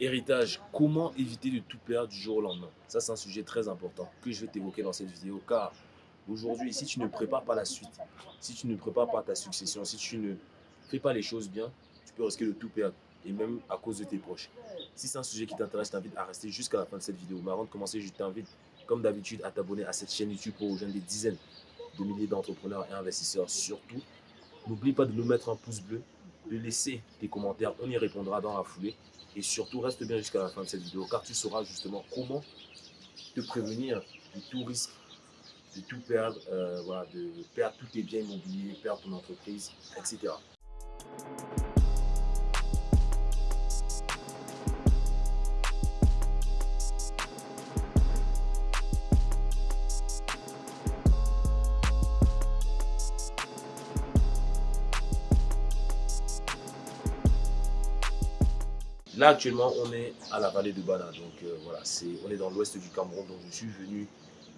Héritage, comment éviter de tout perdre du jour au lendemain? Ça, c'est un sujet très important que je vais t'évoquer dans cette vidéo car aujourd'hui, si tu ne prépares pas la suite, si tu ne prépares pas ta succession, si tu ne fais pas les choses bien, tu peux risquer de tout perdre et même à cause de tes proches. Si c'est un sujet qui t'intéresse, je t'invite à rester jusqu'à la fin de cette vidéo. Mais avant de commencer, je t'invite, comme d'habitude, à t'abonner à cette chaîne YouTube pour rejoindre des dizaines de milliers d'entrepreneurs et investisseurs. Surtout, n'oublie pas de nous mettre un pouce bleu, de laisser tes commentaires, on y répondra dans la foulée. Et surtout, reste bien jusqu'à la fin de cette vidéo car tu sauras justement comment te prévenir de tout risque, de tout perdre, euh, voilà, de perdre tous tes biens immobiliers, perdre ton entreprise, etc. Actuellement, on est à la vallée de Bana. Donc, euh, voilà, on est dans l'ouest du Cameroun. Donc, je suis venu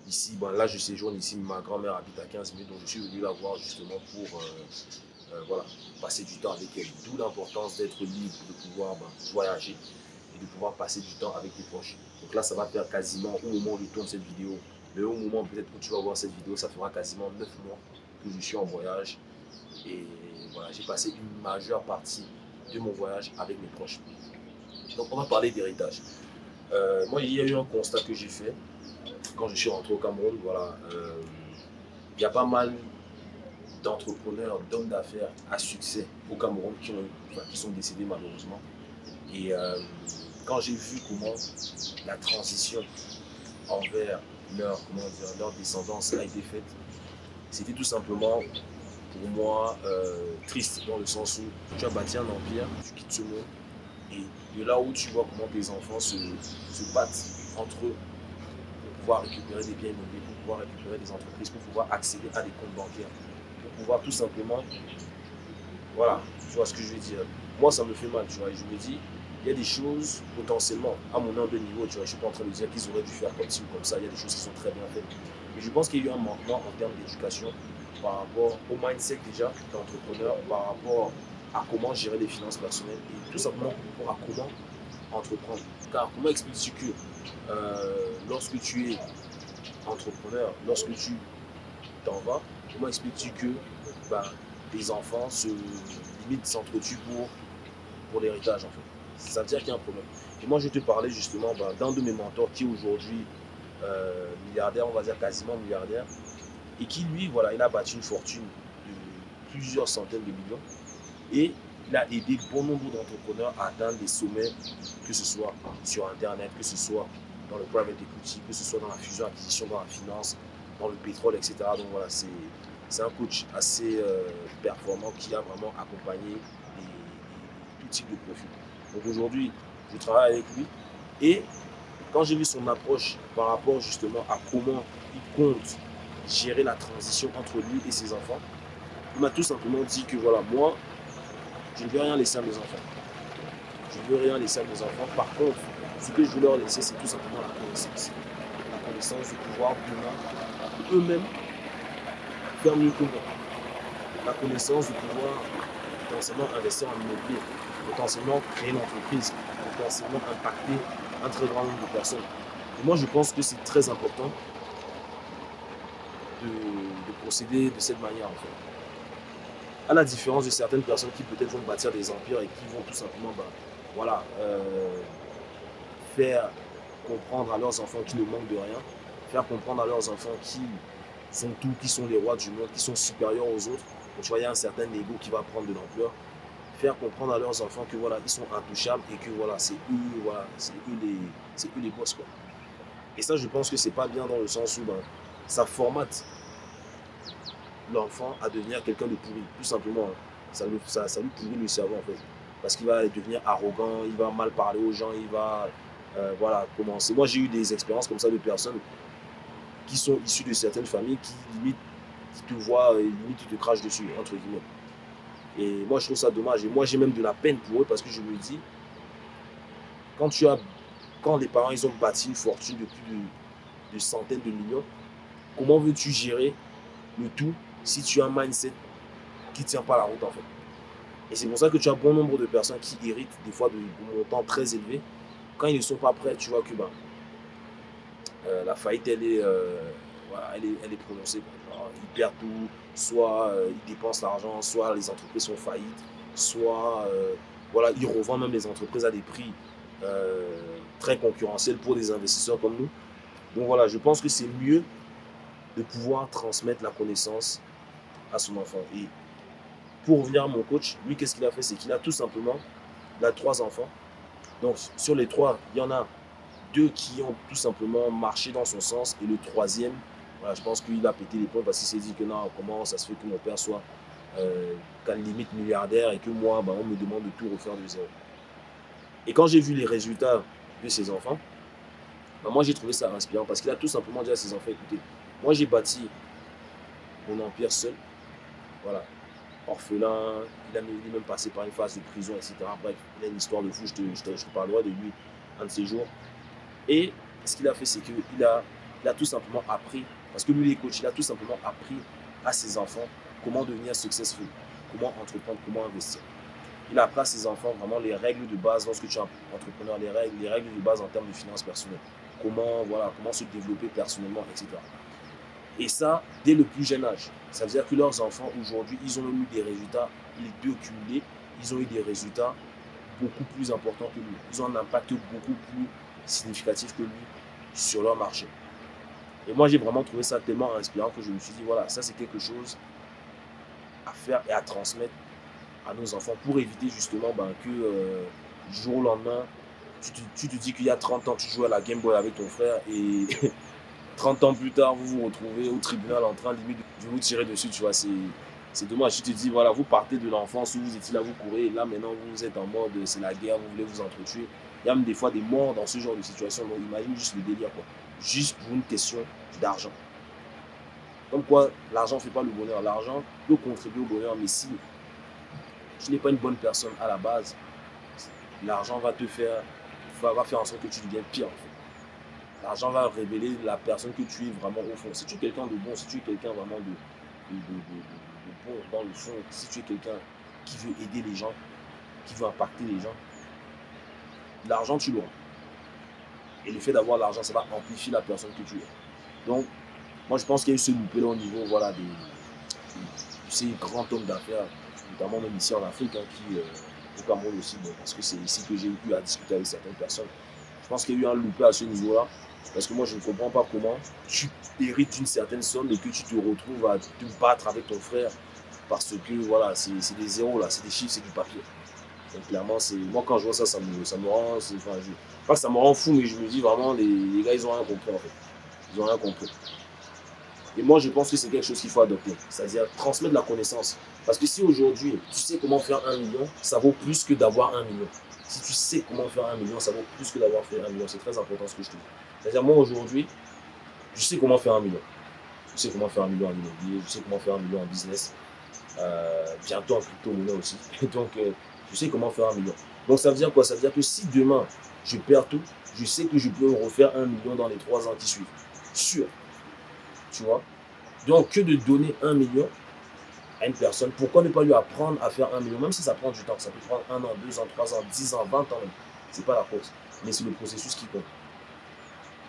ici. Bon, là, je séjourne ici. Ma grand-mère habite à 15 minutes. Donc, je suis venu la voir justement pour euh, euh, voilà, passer du temps avec elle. D'où l'importance d'être libre, de pouvoir ben, voyager et de pouvoir passer du temps avec tes proches. Donc là, ça va faire quasiment, au moment où je tourne cette vidéo, mais au moment peut-être où tu vas voir cette vidéo, ça fera quasiment 9 mois que je suis en voyage. Et voilà, j'ai passé une majeure partie de mon voyage avec mes proches. Donc on va parler d'héritage. Euh, moi, il y a eu un constat que j'ai fait quand je suis rentré au Cameroun. Voilà, euh, il y a pas mal d'entrepreneurs, d'hommes d'affaires à succès au Cameroun qui, ont, qui sont décédés malheureusement. Et euh, quand j'ai vu comment la transition envers leur, comment dire, leur descendance a été faite, c'était tout simplement pour moi triste dans le sens où tu as bâti un empire, tu quittes ce monde et de là où tu vois comment tes enfants se, battent entre eux pour pouvoir récupérer des biens immobiliers, pour pouvoir récupérer des entreprises, pour pouvoir accéder à des comptes bancaires, pour pouvoir tout simplement, voilà, tu vois ce que je veux dire. Moi, ça me fait mal, tu vois, et je me dis, il y a des choses potentiellement, à mon humble niveau, tu vois, je ne suis pas en train de dire qu'ils auraient dû faire comme ci ou comme ça, il y a des choses qui sont très bien faites. Mais je pense qu'il y a eu un manquement en termes d'éducation par rapport au mindset déjà d'entrepreneur, par rapport à comment gérer les finances personnelles et tout simplement à comment entreprendre. Car comment expliques-tu que euh, lorsque tu es entrepreneur, lorsque tu t'en vas, comment expliques-tu que ben, tes enfants se limite s'entretuent pour, pour l'héritage en fait? Ça veut dire qu'il y a un problème. Et moi je te parlais justement ben, d'un de mes mentors qui est aujourd'hui euh, milliardaire, on va dire quasiment milliardaire, et qui lui, voilà, il a battu une fortune de plusieurs centaines de millions et il a aidé bon nombre d'entrepreneurs à atteindre des sommets, que ce soit sur Internet, que ce soit dans le private equity, que ce soit dans la fusion, acquisition, dans la finance, dans le pétrole, etc. Donc voilà, c'est un coach assez euh, performant qui a vraiment accompagné tout type de profils. Donc aujourd'hui, je travaille avec lui et quand j'ai vu son approche par rapport justement à comment il compte gérer la transition entre lui et ses enfants, il m'a tout simplement dit que voilà, moi, je ne veux rien laisser à mes enfants. Je ne veux rien laisser à mes enfants. Par contre, ce que je veux leur laisser, c'est tout simplement la connaissance. La connaissance de pouvoir eux-mêmes faire mieux que moi. La connaissance de pouvoir potentiellement investir en immobilier, potentiellement créer une entreprise, potentiellement impacter un très grand nombre de personnes. Et moi, je pense que c'est très important de, de procéder de cette manière en fait à la différence de certaines personnes qui peut-être vont bâtir des empires et qui vont tout simplement bah, voilà, euh, faire comprendre à leurs enfants qu'ils ne manquent de rien, faire comprendre à leurs enfants qui sont tout, qui sont les rois du monde, qui sont supérieurs aux autres. Donc, tu vois, il y a un certain ego qui va prendre de l'ampleur. Faire comprendre à leurs enfants que voilà, sont intouchables et que voilà, c'est eux, voilà, c'est eux les, c'est eux les boss quoi. Et ça, je pense que c'est pas bien dans le sens où ben, ça formate l'enfant à devenir quelqu'un de pourri, tout simplement. Hein. Ça, ça, ça lui pourrit le cerveau en fait. Parce qu'il va devenir arrogant, il va mal parler aux gens, il va euh, voilà, commencer. Moi j'ai eu des expériences comme ça de personnes qui sont issues de certaines familles qui limite qui te voient et limite tu te craches dessus, entre guillemets. Et moi je trouve ça dommage. Et moi j'ai même de la peine pour eux parce que je me dis, quand tu as quand les parents ils ont bâti une fortune de plus de centaines de millions, comment veux-tu gérer le tout si tu as un mindset qui ne tient pas la route en fait. Et c'est pour ça que tu as bon nombre de personnes qui héritent des fois de, montants très élevés quand ils ne sont pas prêts, tu vois que ben, euh, la faillite, elle est, euh, elle est, elle est prononcée. ils perdent tout, soit euh, ils dépensent l'argent, soit les entreprises sont faillites, soit voilà, ils revendent même les entreprises à des prix très concurrentiels pour des investisseurs comme nous. Donc voilà, je pense que c'est mieux de pouvoir transmettre la connaissance à son enfant. Et pour revenir à mon coach, lui, qu'est-ce qu'il a fait? C'est qu'il a tout simplement, il a trois enfants. Donc sur les trois, il y en a deux qui ont tout simplement marché dans son sens. Et le troisième, voilà, je pense qu'il a pété les points parce qu'il s'est dit que non, comment ça se fait que mon père soit euh, qu'à limite milliardaire et que moi, bah, on me demande de tout refaire de zéro. Et quand j'ai vu les résultats de ses enfants, bah, moi j'ai trouvé ça inspirant parce qu'il a tout simplement dit à ses enfants, écoutez, moi j'ai bâti mon empire seul, voilà, orphelin, il, a, est même passé par une phase de prison, etc. Bref, il a une histoire de fou, je te, je parlerai de lui un de ces jours. Et ce qu'il a fait, c'est qu'il a, il a tout simplement appris, parce que lui, il est coach, il a tout simplement appris à ses enfants comment devenir successful, comment entreprendre, comment investir. Il a appris à ses enfants vraiment les règles de base lorsque tu es entrepreneur, les règles, les règles de base en termes de finances personnelles, comment, voilà, comment se développer personnellement, etc. Et ça, dès le plus jeune âge. Ça veut dire que leurs enfants, aujourd'hui, ils ont eu des résultats, les deux cumulés, ils ont eu des résultats beaucoup plus importants que lui. Ils ont un impact beaucoup plus significatif que lui sur leur marché. Et moi, j'ai vraiment trouvé ça tellement inspirant que je me suis dit, voilà, ça c'est quelque chose à faire et à transmettre à nos enfants pour éviter justement ben, que euh, du jour au lendemain, tu te, tu te dis qu'il y a 30 ans, tu jouais à la Game Boy avec ton frère et 30 ans plus tard, vous vous retrouvez au tribunal en train limite de vous tirer dessus, tu vois, c'est dommage. Tu te dis, voilà, vous partez de l'enfance où vous étiez là, vous courez, là maintenant vous êtes en mode, c'est la guerre, vous voulez vous entretuer. Il y a même des fois des morts dans ce genre de situation. Donc imagine juste le délire, quoi. Juste pour une question d'argent. Comme quoi, l'argent ne fait pas le bonheur. L'argent peut contribuer au bonheur, mais si tu n'es pas une bonne personne à la base, l'argent va te faire, va, faire en sorte que tu deviennes pire. En fait. L'argent va révéler la personne que tu es vraiment au fond. Si tu es quelqu'un de bon, si tu es quelqu'un vraiment de, de, de, bon dans le fond, si tu es quelqu'un qui veut aider les gens, qui veut impacter les gens, l'argent, tu l'auras. Et le fait d'avoir l'argent, ça va amplifier la personne que tu es. Donc, moi, je pense qu'il y a eu ce loupé-là au niveau voilà, des, ces grands hommes d'affaires, notamment même ici en Afrique, hein, qui, euh, au Cameroun aussi, parce que c'est ici que j'ai eu à discuter avec certaines personnes. Je pense qu'il y a eu un loupé à ce niveau-là, parce que moi, je ne comprends pas comment tu hérites d'une certaine somme et que tu te retrouves à te battre avec ton frère, parce que voilà, c'est des zéros, là, c'est des chiffres, c'est du papier clairement, c'est moi quand je vois ça, ça me, ça me rend. Enfin, pas que ça me rend fou, mais je me dis vraiment, les, les gars, ils ont rien compris en fait. Ils ont rien compris. Et moi, je pense que c'est quelque chose qu'il faut adopter. C'est-à-dire transmettre la connaissance. Parce que si aujourd'hui, tu sais comment faire un million, ça vaut plus que d'avoir un million. Si tu sais comment faire un million, ça vaut plus que d'avoir fait un million. C'est très important ce que je te dis. C'est-à-dire, moi, aujourd'hui, je sais comment faire un million. Je sais comment faire un million en immobilier, je sais comment faire un million en business. Euh, bientôt en crypto-monnaie aussi. Donc, euh, je sais comment faire un million. Donc ça veut dire quoi? Ça veut dire que si demain je perds tout, je sais que je peux refaire un million dans les trois ans qui suivent. Sûr. Tu vois Donc que de donner un million à une personne, pourquoi ne pas lui apprendre à faire un million? Même si ça prend du temps, ça peut prendre un an, deux ans, trois ans, dix ans, vingt ans. C'est pas la cause, mais c'est le processus qui compte.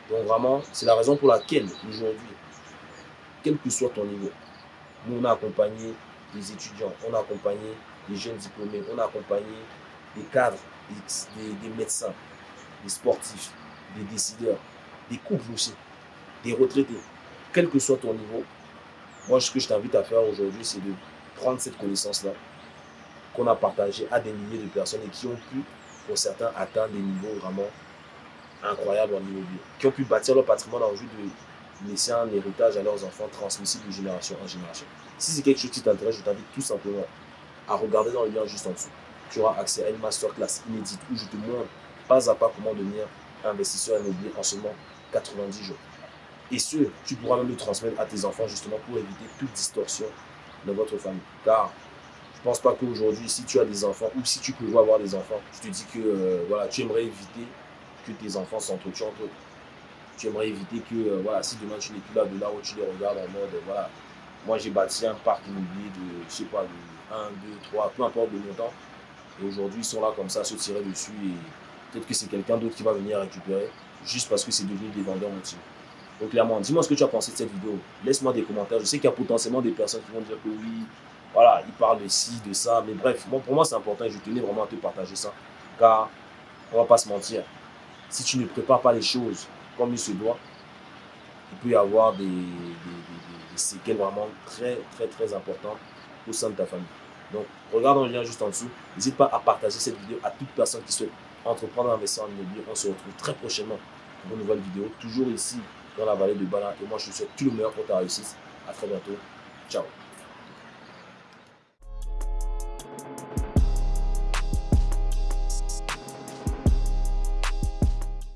Donc vraiment, c'est la raison pour laquelle aujourd'hui, quel que soit ton niveau, nous on a accompagné des étudiants, on a accompagné des jeunes diplômés, on a accompagné des cadres, des, médecins, des sportifs, des décideurs, des couples aussi, des retraités. Quel que soit ton niveau, moi ce que je t'invite à faire aujourd'hui, c'est de prendre cette connaissance-là qu'on a partagée à des milliers de personnes et qui ont pu, pour certains, atteindre des niveaux vraiment incroyables en immobilier, qui ont pu bâtir leur patrimoine en vue de laisser un héritage à leurs enfants transmissible de génération en génération. Si c'est quelque chose qui t'intéresse, je t'invite tout simplement à regarder dans le lien juste en dessous. Tu auras accès à une masterclass inédite où je te montre pas à pas comment devenir investisseur immobilier en seulement 90 jours. Et ce, tu pourras même le transmettre à tes enfants justement pour éviter toute distorsion dans votre famille. Car je ne pense pas qu'aujourd'hui, si tu as des enfants ou si tu peux avoir des enfants, je te dis que euh, voilà, tu aimerais éviter que tes enfants s'entretuent entre eux. Tu aimerais éviter que euh, voilà, si demain tu n'es plus là, de là où tu les regardes en mode voilà, moi j'ai bâti un parc immobilier de, je sais pas, de 1, 2, 3, peu importe le montant. Et aujourd'hui, ils sont là comme ça, se tirer dessus et Peut-être que c'est quelqu'un d'autre qui va venir récupérer juste parce que c'est devenu des vendeurs motivés. Donc clairement, dis-moi ce que tu as pensé de cette vidéo. Laisse-moi des commentaires. Je sais qu'il y a potentiellement des personnes qui vont dire que oui, voilà, il parle de ci, de ça. Mais bref, bon, pour moi, c'est important et je tenais vraiment à te partager ça. Car, on va pas se mentir, si tu ne prépares pas les choses comme il se doit, il peut y avoir des, séquelles vraiment très, très, très importantes au sein de ta famille. Donc, regarde le lien juste en dessous. N'hésite pas à partager cette vidéo à toute personne qui souhaite entreprendre investir en immobilier. On se retrouve très prochainement pour une nouvelle vidéo, toujours ici dans la vallée de Bala. Et moi, je te souhaite tout le meilleur pour ta réussite. À très bientôt. Ciao.